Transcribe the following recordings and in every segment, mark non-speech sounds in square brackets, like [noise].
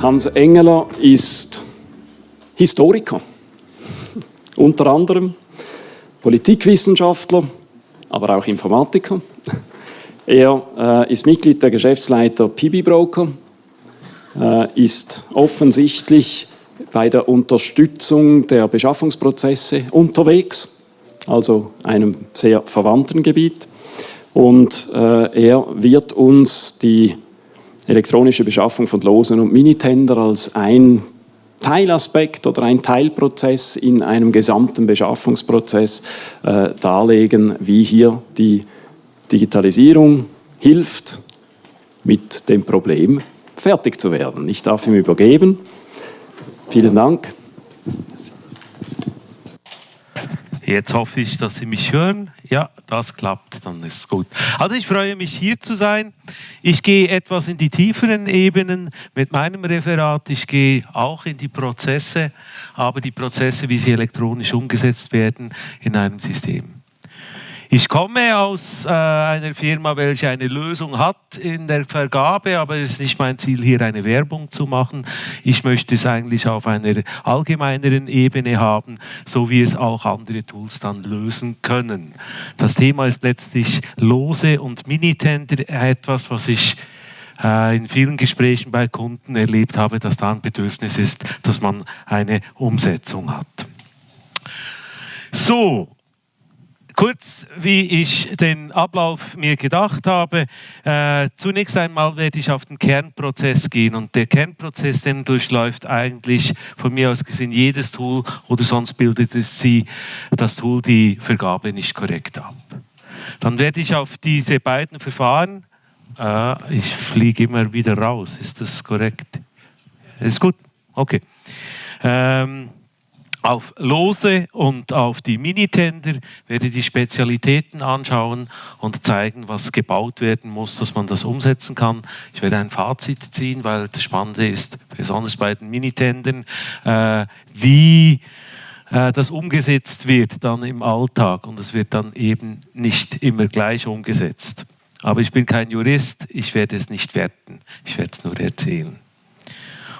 Hans Engeler ist Historiker, [laughs] unter anderem Politikwissenschaftler, aber auch Informatiker. Er äh, ist Mitglied der Geschäftsleiter PB Broker, äh, ist offensichtlich bei der Unterstützung der Beschaffungsprozesse unterwegs, also einem sehr verwandten Gebiet. Und äh, er wird uns die elektronische Beschaffung von Losen und Minitender als ein Teilaspekt oder ein Teilprozess in einem gesamten Beschaffungsprozess äh, darlegen, wie hier die Digitalisierung hilft, mit dem Problem fertig zu werden. Ich darf ihm übergeben. Vielen Dank. Jetzt hoffe ich, dass Sie mich hören. Ja, das klappt, dann ist es gut. Also ich freue mich hier zu sein. Ich gehe etwas in die tieferen Ebenen mit meinem Referat. Ich gehe auch in die Prozesse, aber die Prozesse, wie sie elektronisch umgesetzt werden in einem System. Ich komme aus äh, einer Firma, welche eine Lösung hat in der Vergabe, aber es ist nicht mein Ziel, hier eine Werbung zu machen. Ich möchte es eigentlich auf einer allgemeineren Ebene haben, so wie es auch andere Tools dann lösen können. Das Thema ist letztlich Lose und Minitender, etwas, was ich äh, in vielen Gesprächen bei Kunden erlebt habe, dass da ein Bedürfnis ist, dass man eine Umsetzung hat. So, Kurz, wie ich den Ablauf mir gedacht habe. Äh, zunächst einmal werde ich auf den Kernprozess gehen und der Kernprozess, den durchläuft eigentlich von mir aus gesehen jedes Tool oder sonst bildet es sie das Tool die Vergabe nicht korrekt ab. Dann werde ich auf diese beiden Verfahren, äh, ich fliege immer wieder raus, ist das korrekt? Ist gut? Okay. Ähm, auf Lose und auf die Minitender, werde die Spezialitäten anschauen und zeigen, was gebaut werden muss, dass man das umsetzen kann. Ich werde ein Fazit ziehen, weil das Spannende ist, besonders bei den Minitendern, äh, wie äh, das umgesetzt wird dann im Alltag und es wird dann eben nicht immer gleich umgesetzt. Aber ich bin kein Jurist, ich werde es nicht werten, ich werde es nur erzählen.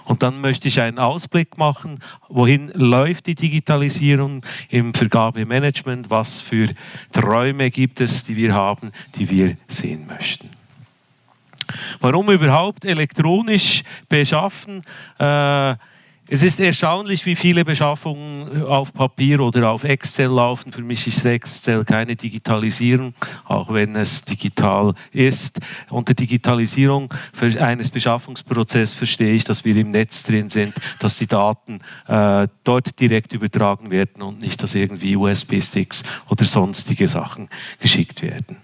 Und dann möchte ich einen Ausblick machen, wohin läuft die Digitalisierung im Vergabemanagement, was für Träume gibt es, die wir haben, die wir sehen möchten. Warum überhaupt elektronisch beschaffen? Äh, es ist erstaunlich, wie viele Beschaffungen auf Papier oder auf Excel laufen. Für mich ist Excel keine Digitalisierung, auch wenn es digital ist. Unter Digitalisierung eines Beschaffungsprozesses verstehe ich, dass wir im Netz drin sind, dass die Daten äh, dort direkt übertragen werden und nicht, dass irgendwie USB-Sticks oder sonstige Sachen geschickt werden.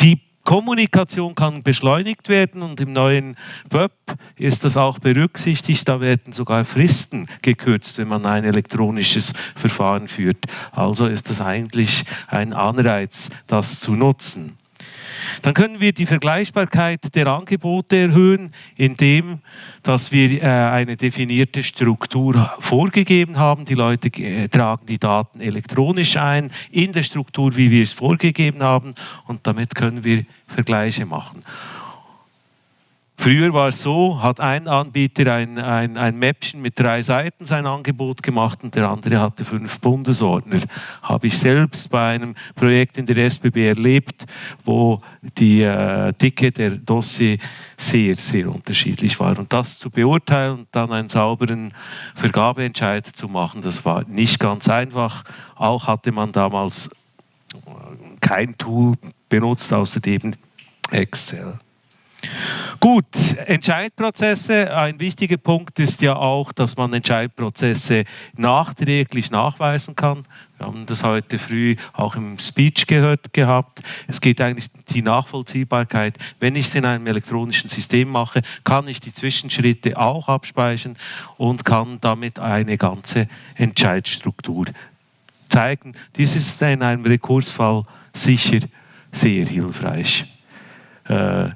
Die Kommunikation kann beschleunigt werden und im neuen Web ist das auch berücksichtigt. Da werden sogar Fristen gekürzt, wenn man ein elektronisches Verfahren führt. Also ist das eigentlich ein Anreiz, das zu nutzen. Dann können wir die Vergleichbarkeit der Angebote erhöhen, indem dass wir äh, eine definierte Struktur vorgegeben haben. Die Leute äh, tragen die Daten elektronisch ein, in der Struktur, wie wir es vorgegeben haben, und damit können wir Vergleiche machen. Früher war es so, hat ein Anbieter ein, ein, ein Mäppchen mit drei Seiten sein Angebot gemacht und der andere hatte fünf Bundesordner. Habe ich selbst bei einem Projekt in der SBB erlebt, wo die äh, Dicke der Dossier sehr, sehr unterschiedlich war. Und das zu beurteilen und dann einen sauberen Vergabeentscheid zu machen, das war nicht ganz einfach. Auch hatte man damals kein Tool benutzt, außer eben Excel. Gut, Entscheidprozesse. Ein wichtiger Punkt ist ja auch, dass man Entscheidprozesse nachträglich nachweisen kann. Wir haben das heute früh auch im Speech gehört gehabt. Es geht eigentlich um die Nachvollziehbarkeit. Wenn ich es in einem elektronischen System mache, kann ich die Zwischenschritte auch abspeichern und kann damit eine ganze Entscheidstruktur zeigen. Dies ist in einem Rekursfall sicher sehr hilfreich. Äh,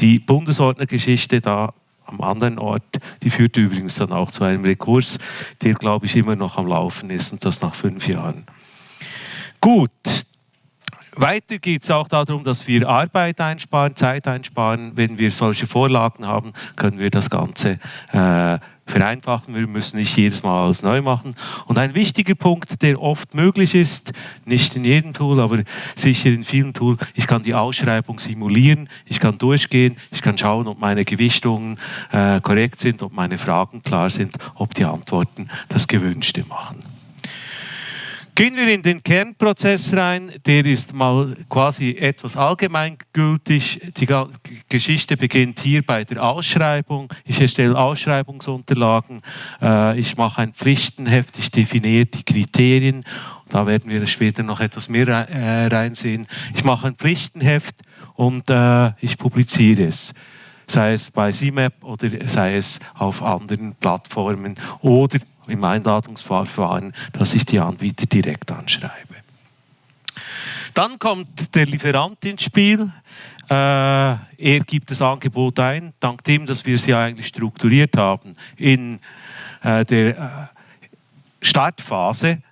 die Bundesordnergeschichte da am anderen Ort, die führt übrigens dann auch zu einem Rekurs, der, glaube ich, immer noch am Laufen ist und das nach fünf Jahren. Gut, Weiter geht es auch darum, dass wir Arbeit einsparen, Zeit einsparen. Wenn wir solche Vorlagen haben, können wir das Ganze äh, vereinfachen. Wir müssen nicht jedes Mal alles neu machen. Und ein wichtiger Punkt, der oft möglich ist, nicht in jedem Tool, aber sicher in vielen Tools, ich kann die Ausschreibung simulieren, ich kann durchgehen, ich kann schauen, ob meine Gewichtungen äh, korrekt sind, ob meine Fragen klar sind, ob die Antworten das Gewünschte machen. Gehen wir in den Kernprozess rein, der ist mal quasi etwas allgemeingültig. Die Geschichte beginnt hier bei der Ausschreibung. Ich erstelle Ausschreibungsunterlagen, äh, ich mache ein Pflichtenheft, ich definiere die Kriterien. Da werden wir später noch etwas mehr äh, reinsehen. Ich mache ein Pflichtenheft und äh, ich publiziere es sei es bei CMAP oder sei es auf anderen Plattformen oder im Einladungsverfahren, dass ich die Anbieter direkt anschreibe. Dann kommt der Lieferant ins Spiel. Äh, er gibt das Angebot ein, dank dem, dass wir ja eigentlich strukturiert haben in äh, der äh, Startphase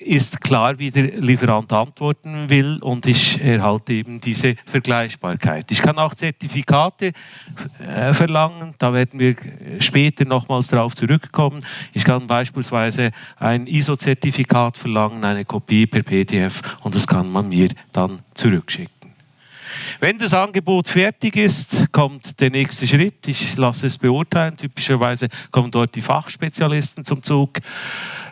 ist klar, wie der Lieferant antworten will und ich erhalte eben diese Vergleichbarkeit. Ich kann auch Zertifikate äh, verlangen, da werden wir später nochmals darauf zurückkommen. Ich kann beispielsweise ein ISO-Zertifikat verlangen, eine Kopie per PDF und das kann man mir dann zurückschicken. Wenn das Angebot fertig ist, kommt der nächste Schritt. Ich lasse es beurteilen. Typischerweise kommen dort die Fachspezialisten zum Zug.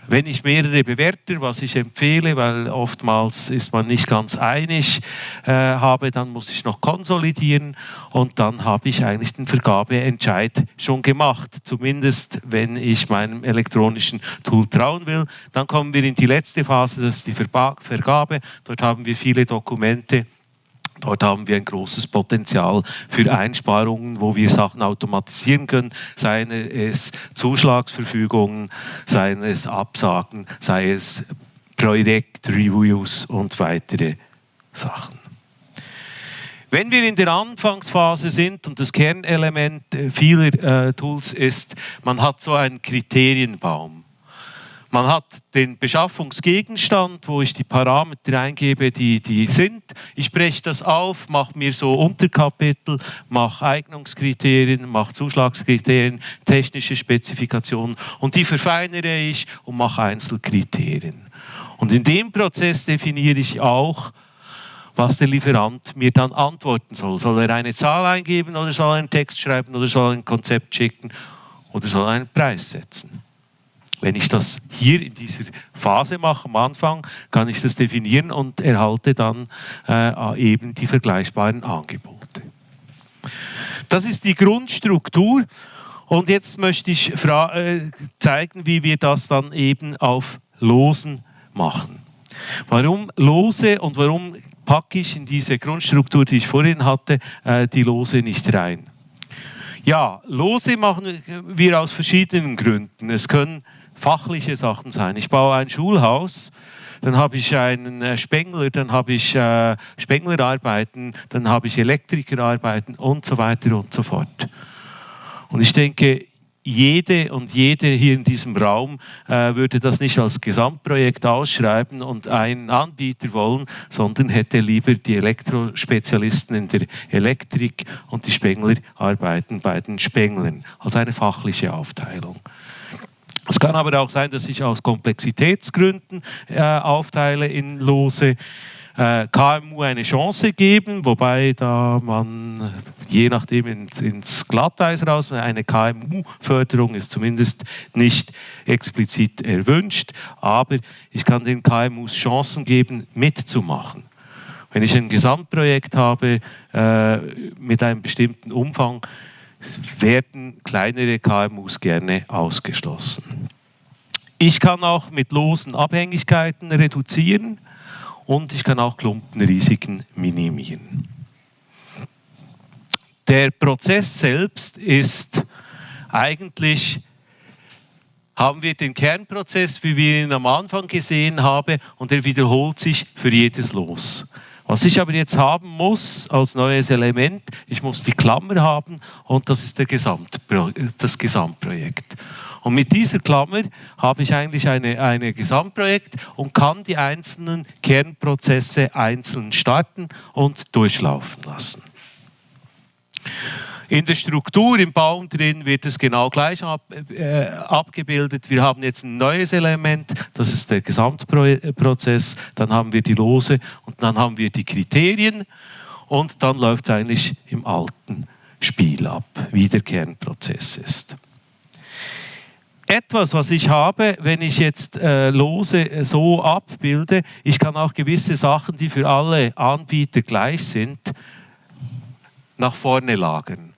Wenn ich mehrere Bewerter, was ich empfehle, weil oftmals ist man nicht ganz einig, äh, habe, dann muss ich noch konsolidieren und dann habe ich eigentlich den Vergabeentscheid schon gemacht. Zumindest wenn ich meinem elektronischen Tool trauen will. Dann kommen wir in die letzte Phase, das ist die Vergabe. Dort haben wir viele Dokumente Dort haben wir ein großes Potenzial für Einsparungen, wo wir Sachen automatisieren können, seien es Zuschlagsverfügungen, seien es Absagen, sei es Projektreviews und weitere Sachen. Wenn wir in der Anfangsphase sind und das Kernelement vieler äh, Tools ist, man hat so einen Kriterienbaum. Man hat den Beschaffungsgegenstand, wo ich die Parameter eingebe, die, die sind. Ich breche das auf, mache mir so Unterkapitel, mache Eignungskriterien, mache Zuschlagskriterien, technische Spezifikationen und die verfeinere ich und mache Einzelkriterien. Und in dem Prozess definiere ich auch, was der Lieferant mir dann antworten soll. Soll er eine Zahl eingeben oder soll er einen Text schreiben oder soll er ein Konzept schicken oder soll er einen Preis setzen? Wenn ich das hier in dieser Phase mache, am Anfang, kann ich das definieren und erhalte dann äh, eben die vergleichbaren Angebote. Das ist die Grundstruktur. Und jetzt möchte ich äh, zeigen, wie wir das dann eben auf Losen machen. Warum Lose und warum packe ich in diese Grundstruktur, die ich vorhin hatte, äh, die Lose nicht rein? Ja, Lose machen wir aus verschiedenen Gründen. Es können fachliche Sachen sein. Ich baue ein Schulhaus, dann habe ich einen äh, Spengler, dann habe ich äh, Spenglerarbeiten, dann habe ich Elektrikerarbeiten und so weiter und so fort. Und ich denke, jede und jede hier in diesem Raum äh, würde das nicht als Gesamtprojekt ausschreiben und einen Anbieter wollen, sondern hätte lieber die Elektrospezialisten in der Elektrik und die Spengler arbeiten bei den Spenglern. Also eine fachliche Aufteilung. Es kann aber auch sein, dass ich aus Komplexitätsgründen äh, aufteile in Lose. Äh, KMU eine Chance geben, wobei da man je nachdem ins, ins Glatteis raus, eine KMU-Förderung ist zumindest nicht explizit erwünscht, aber ich kann den KMUs Chancen geben, mitzumachen. Wenn ich ein Gesamtprojekt habe äh, mit einem bestimmten Umfang, werden kleinere KMUs gerne ausgeschlossen. Ich kann auch mit losen Abhängigkeiten reduzieren und ich kann auch Klumpenrisiken minimieren. Der Prozess selbst ist eigentlich, haben wir den Kernprozess, wie wir ihn am Anfang gesehen haben, und er wiederholt sich für jedes Los. Was ich aber jetzt haben muss als neues Element, ich muss die Klammer haben und das ist Gesamtpro das Gesamtprojekt. Und mit dieser Klammer habe ich eigentlich ein eine Gesamtprojekt und kann die einzelnen Kernprozesse einzeln starten und durchlaufen lassen. In der Struktur im Baum drin wird es genau gleich ab, äh, abgebildet. Wir haben jetzt ein neues Element, das ist der Gesamtprozess. Dann haben wir die Lose und dann haben wir die Kriterien und dann läuft es eigentlich im alten Spiel ab, wie der Kernprozess ist etwas, was ich habe, wenn ich jetzt äh, Lose äh, so abbilde, ich kann auch gewisse Sachen, die für alle Anbieter gleich sind, nach vorne lagern.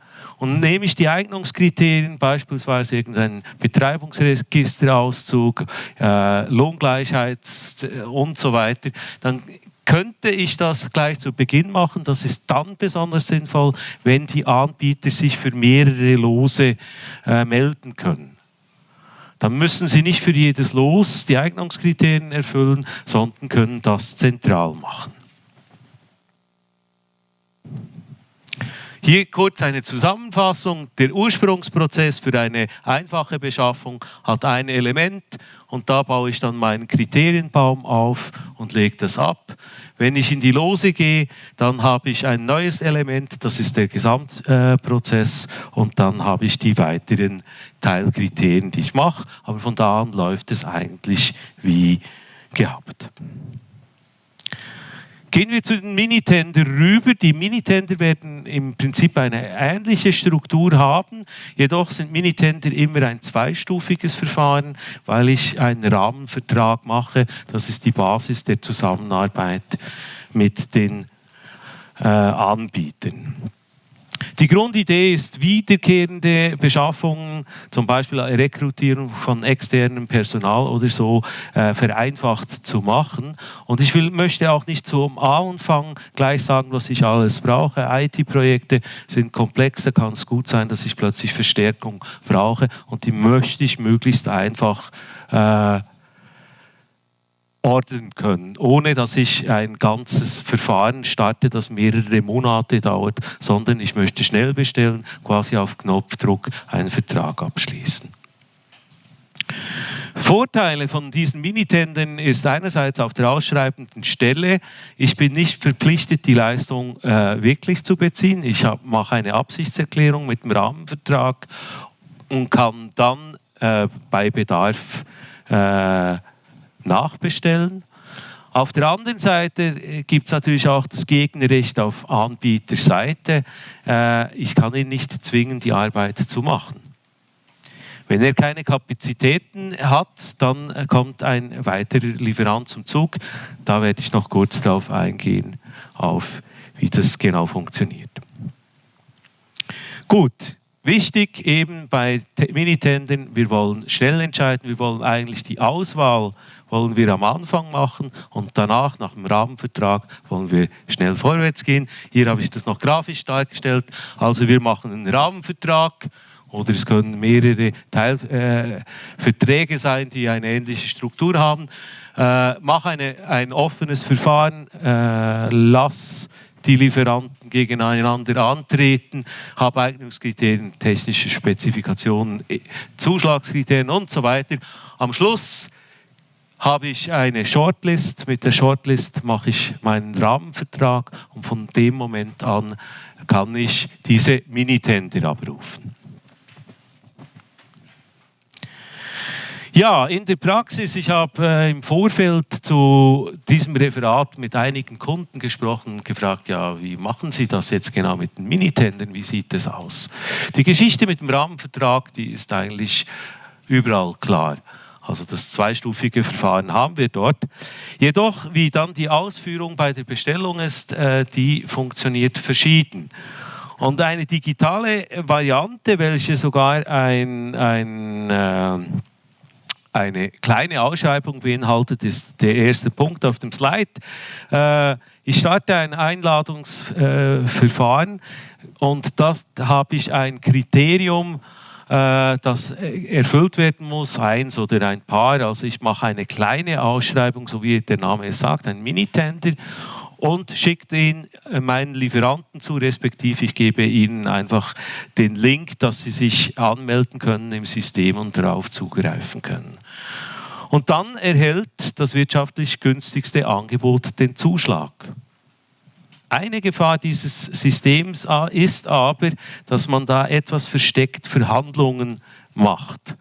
Und nehme ich die Eignungskriterien, beispielsweise irgendeinen Betreibungsregisterauszug, äh, Lohngleichheit äh, und so weiter, dann könnte ich das gleich zu Beginn machen. Das ist dann besonders sinnvoll, wenn die Anbieter sich für mehrere Lose äh, melden können. Dann müssen sie nicht für jedes Los die Eignungskriterien erfüllen, sondern können das zentral machen. Hier kurz eine Zusammenfassung. Der Ursprungsprozess für eine einfache Beschaffung hat ein Element und da baue ich dann meinen Kriterienbaum auf und lege das ab. Wenn ich in die Lose gehe, dann habe ich ein neues Element, das ist der Gesamtprozess und dann habe ich die weiteren Teilkriterien, die ich mache. Aber von da an läuft es eigentlich wie gehabt. Gehen wir zu den Minitender rüber. Die Minitender werden im Prinzip eine ähnliche Struktur haben, jedoch sind Minitender immer ein zweistufiges Verfahren, weil ich einen Rahmenvertrag mache. Das ist die Basis der Zusammenarbeit mit den äh, Anbietern. Die Grundidee ist, wiederkehrende Beschaffungen, zum Beispiel Rekrutierung von externem Personal oder so, äh, vereinfacht zu machen. Und ich will, möchte auch nicht zum Anfang gleich sagen, was ich alles brauche. IT-Projekte sind komplex, da kann es gut sein, dass ich plötzlich Verstärkung brauche und die möchte ich möglichst einfach äh, ordnen können, ohne dass ich ein ganzes Verfahren starte, das mehrere Monate dauert, sondern ich möchte schnell bestellen, quasi auf Knopfdruck einen Vertrag abschließen. Vorteile von diesen Minitendern ist einerseits auf der ausschreibenden Stelle, ich bin nicht verpflichtet, die Leistung äh, wirklich zu beziehen. Ich mache eine Absichtserklärung mit dem Rahmenvertrag und kann dann äh, bei Bedarf äh, nachbestellen. Auf der anderen Seite äh, gibt es natürlich auch das Gegnerrecht auf Anbieterseite. Äh, ich kann ihn nicht zwingen, die Arbeit zu machen. Wenn er keine Kapazitäten hat, dann äh, kommt ein weiterer Lieferant zum Zug. Da werde ich noch kurz darauf eingehen, auf wie das genau funktioniert. Gut, Wichtig eben bei Minitendern, wir wollen schnell entscheiden, wir wollen eigentlich die Auswahl wollen wir am Anfang machen und danach, nach dem Rahmenvertrag, wollen wir schnell vorwärts gehen. Hier habe ich das noch grafisch dargestellt. Also wir machen einen Rahmenvertrag oder es können mehrere Teilverträge äh, sein, die eine ähnliche Struktur haben. Äh, mach eine, ein offenes Verfahren, äh, lass die Lieferanten gegeneinander antreten, habe Eignungskriterien, technische Spezifikationen, äh, Zuschlagskriterien und so weiter. Am Schluss habe ich eine Shortlist. Mit der Shortlist mache ich meinen Rahmenvertrag und von dem Moment an kann ich diese Minitender abrufen. Ja, in der Praxis, ich habe äh, im Vorfeld zu diesem Referat mit einigen Kunden gesprochen und gefragt, ja, wie machen Sie das jetzt genau mit den Minitendern, wie sieht es aus? Die Geschichte mit dem Rahmenvertrag, die ist eigentlich überall klar. Also das zweistufige Verfahren haben wir dort. Jedoch, wie dann die Ausführung bei der Bestellung ist, äh, die funktioniert verschieden. Und eine digitale Variante, welche sogar ein, ein, äh, eine kleine Ausschreibung beinhaltet, ist der erste Punkt auf dem Slide. Äh, ich starte ein Einladungsverfahren und das habe ich ein Kriterium, äh, das erfüllt werden muss, eins oder ein paar. Also ich mache eine kleine Ausschreibung, so wie der Name es sagt, ein Minitender. Und schickt ihn äh, meinen Lieferanten zu, respektive ich gebe ihnen einfach den Link, dass sie sich anmelden können im System und darauf zugreifen können. Und dann erhält das wirtschaftlich günstigste Angebot den Zuschlag. Eine Gefahr dieses Systems ist aber, dass man da etwas versteckt Verhandlungen macht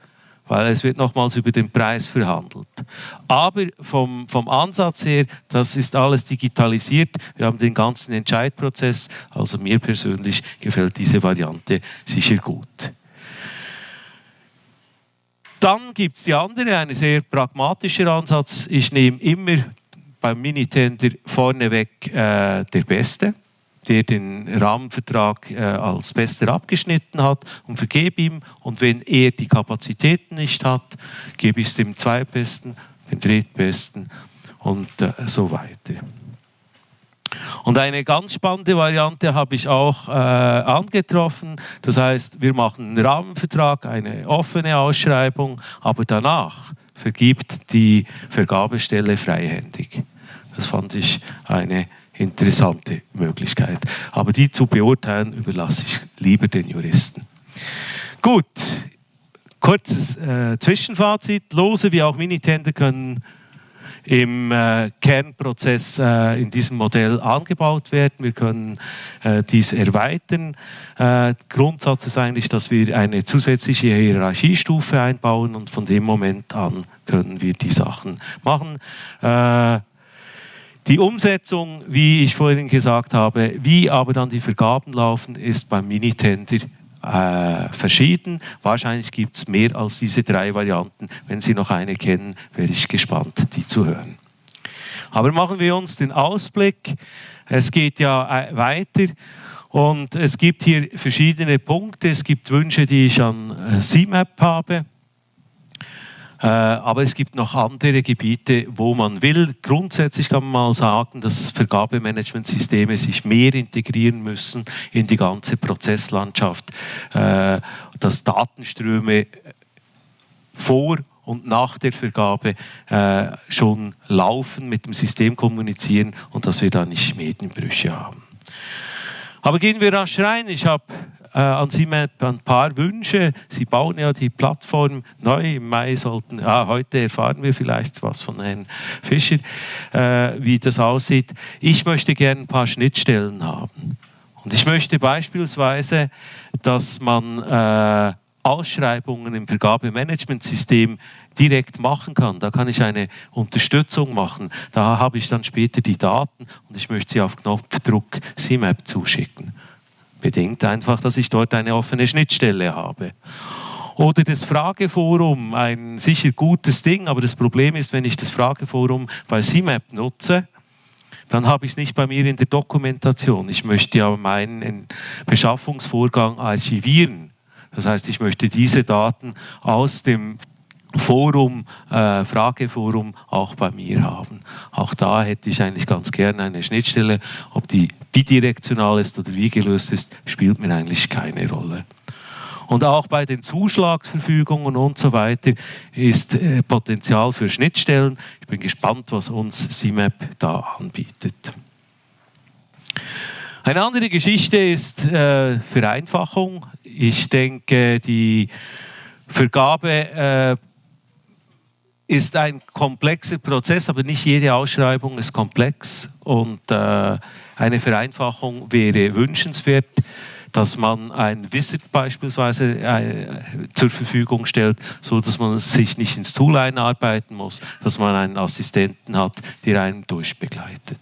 weil es wird nochmals über den Preis verhandelt. Aber vom, vom Ansatz her, das ist alles digitalisiert. Wir haben den ganzen Entscheidprozess. Also mir persönlich gefällt diese Variante sicher gut. Dann gibt es die andere, ein sehr pragmatischer Ansatz. Ich nehme immer beim Minitender vorneweg äh, der Beste der den Rahmenvertrag äh, als Bester abgeschnitten hat und vergebe ihm. Und wenn er die Kapazitäten nicht hat, gebe ich es dem Zweitbesten, dem Drittbesten und äh, so weiter. Und eine ganz spannende Variante habe ich auch äh, angetroffen. Das heißt, wir machen einen Rahmenvertrag, eine offene Ausschreibung, aber danach vergibt die Vergabestelle freihändig. Das fand ich eine interessante Möglichkeit. Aber die zu beurteilen überlasse ich lieber den Juristen. Gut, kurzes äh, Zwischenfazit. Lose wie auch Minitender können im äh, Kernprozess äh, in diesem Modell angebaut werden. Wir können äh, dies erweitern. Äh, Grundsatz ist eigentlich, dass wir eine zusätzliche Hierarchiestufe einbauen und von dem Moment an können wir die Sachen machen. Äh, die Umsetzung, wie ich vorhin gesagt habe, wie aber dann die Vergaben laufen, ist beim Minitender äh, verschieden. Wahrscheinlich gibt es mehr als diese drei Varianten. Wenn Sie noch eine kennen, wäre ich gespannt, die zu hören. Aber machen wir uns den Ausblick. Es geht ja äh, weiter. Und es gibt hier verschiedene Punkte. Es gibt Wünsche, die ich an äh, CMAP habe. Äh, aber es gibt noch andere Gebiete, wo man will. Grundsätzlich kann man mal sagen, dass Vergabemanagementsysteme sich mehr integrieren müssen in die ganze Prozesslandschaft, äh, dass Datenströme vor und nach der Vergabe äh, schon laufen, mit dem System kommunizieren und dass wir da nicht Medienbrüche haben. Aber gehen wir rasch rein. Ich habe äh, an Sie ein paar Wünsche. Sie bauen ja die Plattform neu. Im Mai sollten, ah, heute erfahren wir vielleicht was von Herrn Fischer, äh, wie das aussieht. Ich möchte gerne ein paar Schnittstellen haben. Und ich möchte beispielsweise, dass man äh, Ausschreibungen im Vergabemanagementsystem direkt machen kann. Da kann ich eine Unterstützung machen. Da habe ich dann später die Daten und ich möchte sie auf Knopfdruck CMAP zuschicken. Bedingt einfach, dass ich dort eine offene Schnittstelle habe. Oder das Frageforum, ein sicher gutes Ding, aber das Problem ist, wenn ich das Frageforum bei CMAP nutze, dann habe ich es nicht bei mir in der Dokumentation. Ich möchte ja meinen Beschaffungsvorgang archivieren. Das heißt, ich möchte diese Daten aus dem Forum, äh, Frageforum auch bei mir haben. Auch da hätte ich eigentlich ganz gerne eine Schnittstelle. Ob die bidirektional ist oder wie gelöst ist, spielt mir eigentlich keine Rolle. Und auch bei den Zuschlagsverfügungen und so weiter ist äh, Potenzial für Schnittstellen. Ich bin gespannt, was uns CMAP da anbietet. Eine andere Geschichte ist äh, Vereinfachung. Ich denke, die Vergabe äh, ist ein komplexer Prozess, aber nicht jede Ausschreibung ist komplex und äh, eine Vereinfachung wäre wünschenswert, dass man ein Wizard beispielsweise äh, zur Verfügung stellt, so dass man sich nicht ins Tool einarbeiten muss, dass man einen Assistenten hat, der einen durchbegleitet.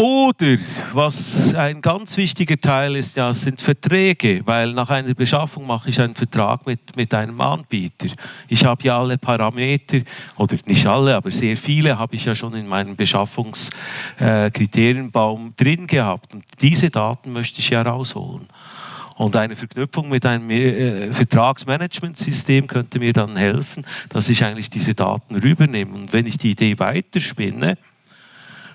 Oder was ein ganz wichtiger Teil ist, ja, sind Verträge, weil nach einer Beschaffung mache ich einen Vertrag mit, mit einem Anbieter. Ich habe ja alle Parameter, oder nicht alle, aber sehr viele habe ich ja schon in meinem Beschaffungskriterienbaum äh, drin gehabt. Und diese Daten möchte ich ja rausholen. Und eine Verknüpfung mit einem äh, Vertragsmanagementsystem könnte mir dann helfen, dass ich eigentlich diese Daten rübernehme. Und wenn ich die Idee weiterspinne,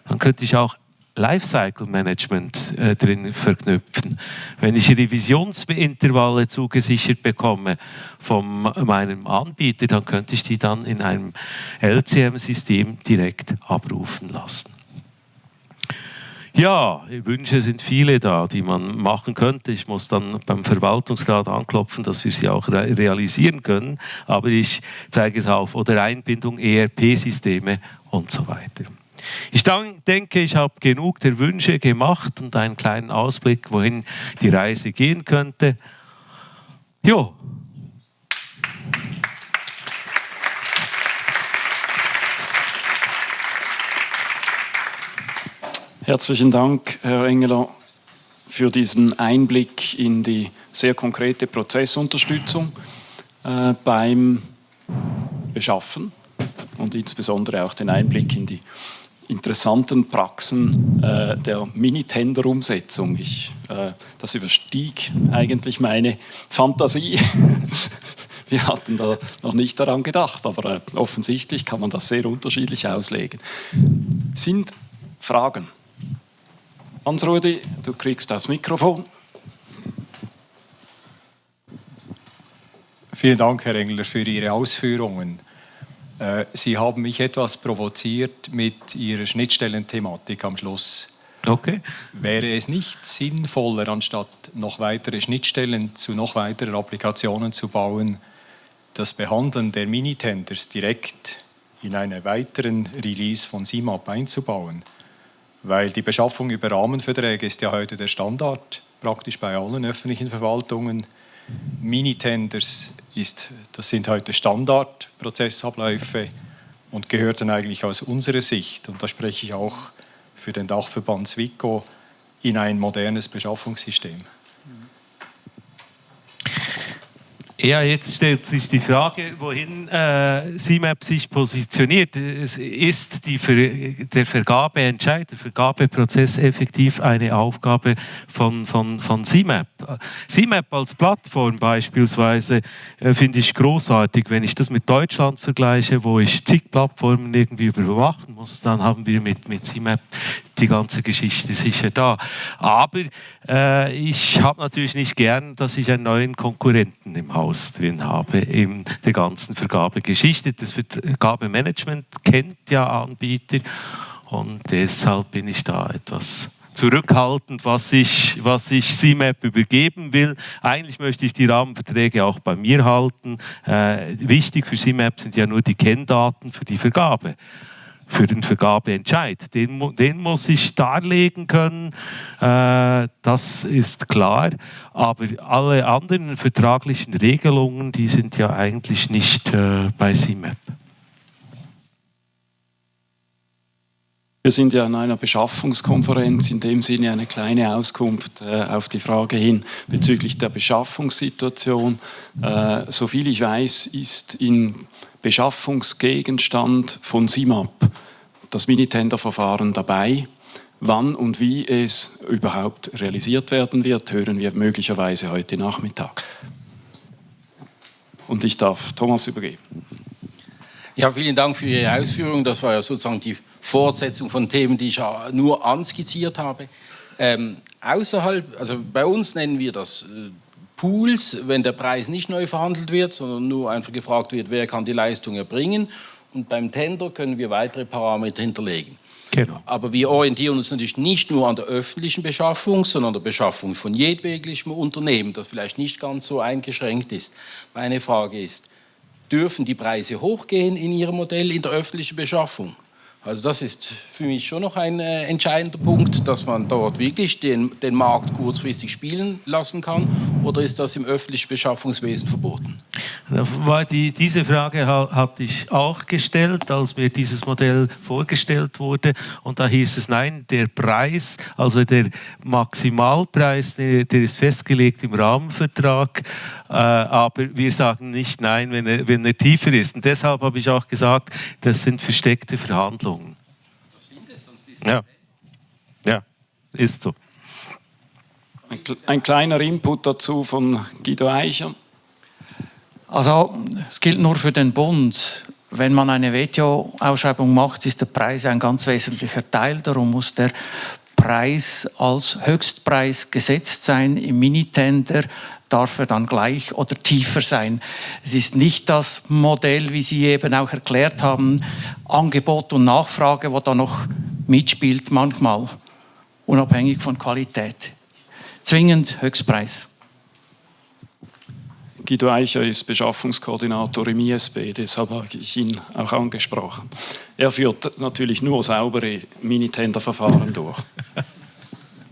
dann könnte ich auch Lifecycle Management äh, drin verknüpfen. Wenn ich Revisionsintervalle zugesichert bekomme von meinem Anbieter, dann könnte ich die dann in einem LCM-System direkt abrufen lassen. Ja, Wünsche sind viele da, die man machen könnte. Ich muss dann beim Verwaltungsrat anklopfen, dass wir sie auch realisieren können. Aber ich zeige es auf. Oder Einbindung ERP-Systeme und so weiter. Ich denke, ich habe genug der Wünsche gemacht und einen kleinen Ausblick, wohin die Reise gehen könnte. Jo. Herzlichen Dank, Herr Engeler, für diesen Einblick in die sehr konkrete Prozessunterstützung äh, beim Beschaffen und insbesondere auch den Einblick in die interessanten Praxen äh, der Minitender-Umsetzung. Äh, das überstieg eigentlich meine Fantasie. [laughs] Wir hatten da noch nicht daran gedacht, aber äh, offensichtlich kann man das sehr unterschiedlich auslegen. Sind Fragen? Hans-Rudi, du kriegst das Mikrofon. Vielen Dank, Herr Engler, für Ihre Ausführungen. Äh, Sie haben mich etwas provoziert mit Ihrer Schnittstellenthematik am Schluss. Okay. Wäre es nicht sinnvoller, anstatt noch weitere Schnittstellen zu noch weiteren Applikationen zu bauen, das Behandeln der Minitenders direkt in einen weiteren Release von CIMAP einzubauen? Weil die Beschaffung über Rahmenverträge ist ja heute der Standard, praktisch bei allen öffentlichen Verwaltungen. Minitenders ist, das sind heute Standardprozessabläufe und gehörten eigentlich aus unserer Sicht, und da spreche ich auch für den Dachverband SWICO, in ein modernes Beschaffungssystem. Ja, jetzt stellt sich die Frage, wohin äh, CMAP sich positioniert. Ist die Ver der Vergabeentscheid, der Vergabeprozess effektiv eine Aufgabe von, von, von CMAP. CMAP als Plattform beispielsweise äh, finde ich großartig. Wenn ich das mit Deutschland vergleiche, wo ich zig Plattformen irgendwie überwachen muss, dann haben wir mit, mit CMAP die ganze Geschichte sicher da. Aber äh, ich habe natürlich nicht gern, dass ich einen neuen Konkurrenten im Haus drin habe, in der ganzen Vergabegeschichte. Das Vergabemanagement kennt ja Anbieter und deshalb bin ich da etwas zurückhaltend, was ich, was ich CMAP übergeben will. Eigentlich möchte ich die Rahmenverträge auch bei mir halten. Äh, wichtig für CMAP sind ja nur die Kenndaten für die Vergabe für den Vergabeentscheid. Den, den muss ich darlegen können, äh, das ist klar. Aber alle anderen vertraglichen Regelungen, die sind ja eigentlich nicht äh, bei CMAP. Wir sind ja an einer Beschaffungskonferenz, in dem Sinne eine kleine Auskunft äh, auf die Frage hin bezüglich der Beschaffungssituation. Äh, soviel ich weiß, ist in Beschaffungsgegenstand von SIMAP, das Minitender-Verfahren dabei. Wann und wie es überhaupt realisiert werden wird, hören wir möglicherweise heute Nachmittag. Und ich darf Thomas übergeben. Ja, vielen Dank für Ihre Ausführungen. Das war ja sozusagen die Fortsetzung von Themen, die ich nur anskizziert habe. Ähm, außerhalb, also bei uns nennen wir das äh, Pools, wenn der Preis nicht neu verhandelt wird, sondern nur einfach gefragt wird, wer kann die Leistung erbringen. Und beim Tender können wir weitere Parameter hinterlegen. Genau. Aber wir orientieren uns natürlich nicht nur an der öffentlichen Beschaffung, sondern an der Beschaffung von jedweglichem Unternehmen, das vielleicht nicht ganz so eingeschränkt ist. Meine Frage ist, dürfen die Preise hochgehen in Ihrem Modell in der öffentlichen Beschaffung? Also das ist für mich schon noch ein äh, entscheidender Punkt, dass man dort wirklich den, den Markt kurzfristig spielen lassen kann oder ist das im öffentlichen Beschaffungswesen verboten? Die, diese Frage hatte ich auch gestellt, als mir dieses Modell vorgestellt wurde und da hieß es, nein, der Preis, also der Maximalpreis, der, der ist festgelegt im Rahmenvertrag, aber wir sagen nicht nein, wenn er, wenn er tiefer ist. Und deshalb habe ich auch gesagt, das sind versteckte Verhandlungen. Ja, ja, ist so. Ein, ein kleiner Input dazu von Guido Eicher. Also es gilt nur für den Bund. Wenn man eine WTO-Ausschreibung macht, ist der Preis ein ganz wesentlicher Teil. Darum muss der Preis als Höchstpreis gesetzt sein. Im Minitender darf er dann gleich oder tiefer sein. Es ist nicht das Modell, wie Sie eben auch erklärt haben, Angebot und Nachfrage, wo da noch mitspielt manchmal, unabhängig von Qualität. Zwingend Höchstpreis. Guido Eicher ist Beschaffungskoordinator im ISB, deshalb habe ich ihn auch angesprochen. Er führt natürlich nur saubere Minitender-Verfahren durch.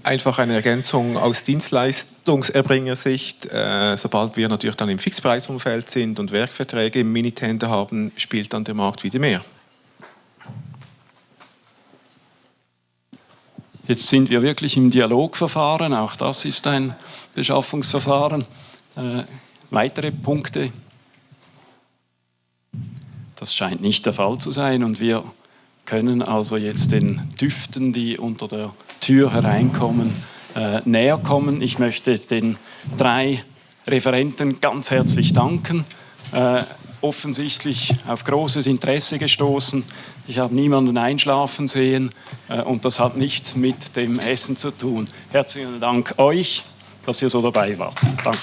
Einfach eine Ergänzung aus Dienstleistungserbringersicht. Äh, sobald wir natürlich dann im Fixpreisumfeld sind und Werkverträge im Minitender haben, spielt dann der Markt wieder mehr. Jetzt sind wir wirklich im Dialogverfahren, auch das ist ein Beschaffungsverfahren. Äh, weitere Punkte? Das scheint nicht der Fall zu sein und wir können also jetzt den Düften, die unter der Tür hereinkommen, äh, näher kommen. Ich möchte den drei Referenten ganz herzlich danken. Äh, offensichtlich auf großes Interesse gestoßen. Ich habe niemanden einschlafen sehen äh, und das hat nichts mit dem Essen zu tun. Herzlichen Dank euch, dass ihr so dabei wart. Danke.